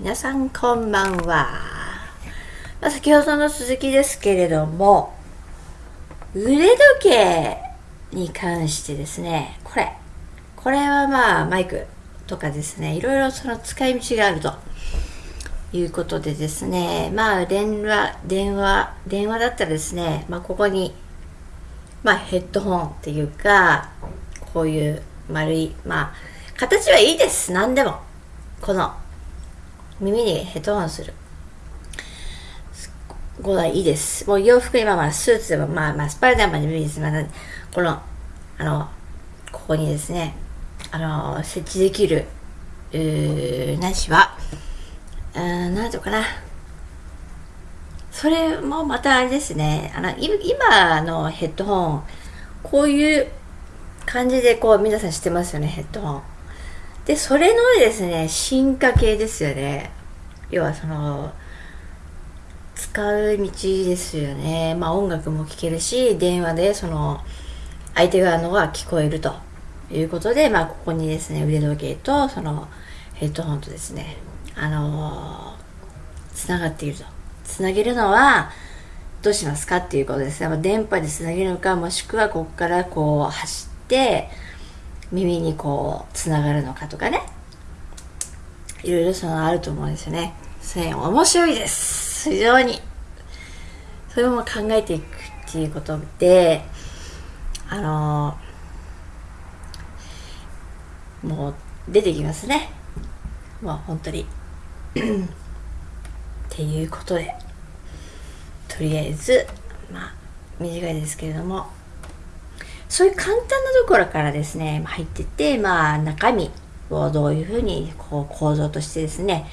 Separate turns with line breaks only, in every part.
皆さんこんばんは、まあ、先ほどの続きですけれども腕時計に関してですねこれ。これはまあマイクとかですねいろいろその使い道があると。いうことでですねまあ電話電話電話だったらですねまあここにまあヘッドホンっていうかこういう丸いまあ形はいいです。何でも。この耳にヘッドホンする。これいいです。もう洋服今まあスーツでもまあまあスパイダーマンでもいいです、まあ、このあのここにですねあの設置できるうーなしはうんなんとかな。それもまたあれですね。あの今のヘッドホンこういう感じでこう皆さん知ってますよねヘッドホン。でそれのですね進化系ですよね。要はその使う道ですよね。まあ音楽も聴けるし電話でその相手側のが聞こえると。いうことでまあここにですね腕時計とそのヘッドホンとですねあのつながっていると。つなげるのはどうしますかっていうことですね。電波でつなげるのかもしくはここからこう走って耳にこうつながるのかとかね。いろいろそのあると思うんですよね。それ面白いです。非常に。それも考えていくっていうことであのー、もう出てきますね。もう本当に。っていうことで。とりあえずまあ短いですけれども。そういう簡単なところからですね入ってってまあ中身をどういうふうにこう構造としてですね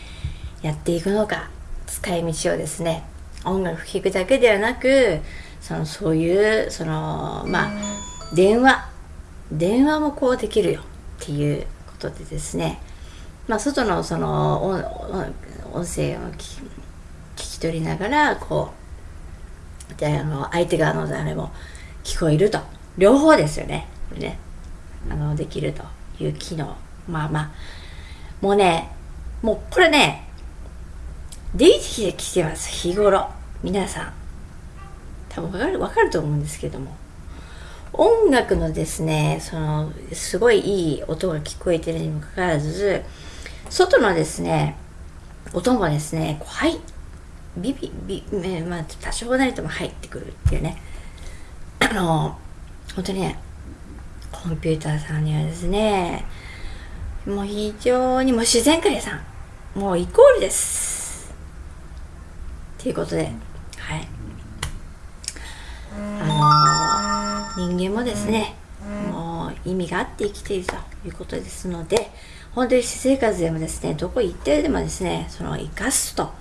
やっていくのか使い道をですね音楽聴くだけではなくそのそういうそのまあ電話電話もこうできるよっていうことでですねまあ外のその音声を聞き取りながらこうであの相手側の誰も聞こえると。両方ですよね。これね。あのできるという機能。まあまあ。もうねもうこれね出てきてます日頃皆さん多分わかるわかると思うんですけども音楽のですねそのすごいいい音が聞こえてるにもかかわらず外のですね音もですねこうはいビビビまあ多少なりとも入ってくるっていうね。あの本当にねコンピューターさんにはですねもう非常にもう自然界さんもうイコールです。ということではい。あのー、人間もですねもう意味があって生きているということですので本当に私生活でもですねどこ行ってでもですねその生かすと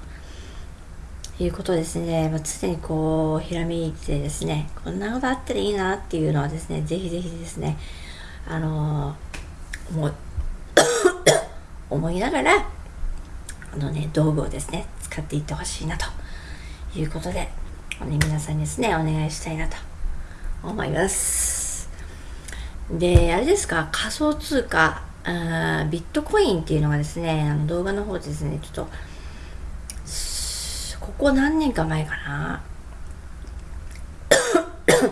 いうことですね、まあ、常にこうひらめいてですねこんなことあったらいいなっていうのはですねぜひぜひですねあのー、思 思いながらあのね道具をですね使っていってほしいなということで、ね、皆さんにですねお願いしたいなと思います。であれですか仮想通貨ビットコインっていうのがですねあの動画の方でですねちょっとここ何年か前かな。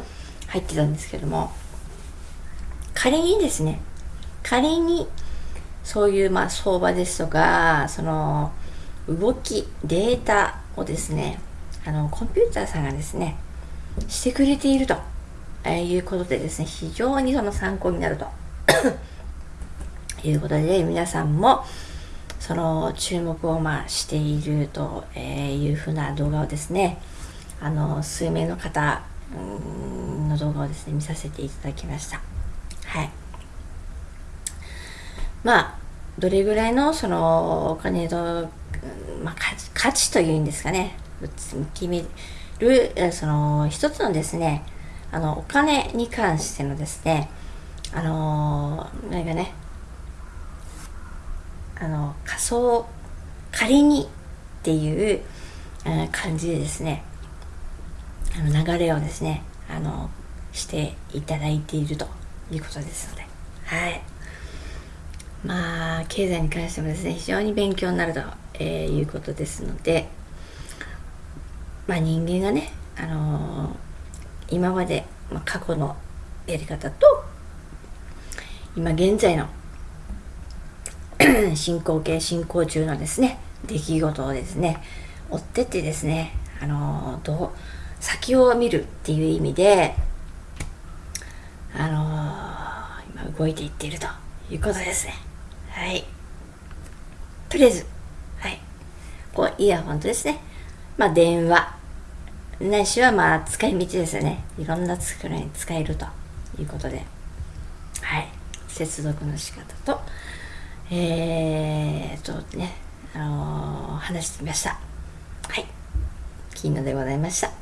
入ってたんですけども。仮にですね。仮にそういうまあ相場ですとかその動きデータをですねあのコンピューターさんがですねしてくれていると、えいうことでですね非常にその参考になると。いうことで皆さんもその注目をまあしているというふうな動画をですねあの数名の方の動画をですね見させていただきました。はい。まあどれぐらいのそのお金の、まあ、価値というんですかね決めるその一つのですねあのお金に関してのですねあの何かねあの仮想仮にっていう、感じでですねあの流れをですねあのしていただいているということですので。はい。まあ経済に関してもですね非常に勉強になると、えー、いうことですのでまあ人間がね、あのー、今まで、まあ、過去のやり方と今現在の 進行形進行中のですね出来事をですね追ってってですねあの、どう先を見るっていう意味であの、今動いていっているということですね。はい。とりあえずはい。こうイヤホンとですねまあ電話。ないしはまあ使い道ですよね。いろんな作りに使えるということで。はい。接続の仕方とえー、とねあのー、話してみました。はい。金野でございました。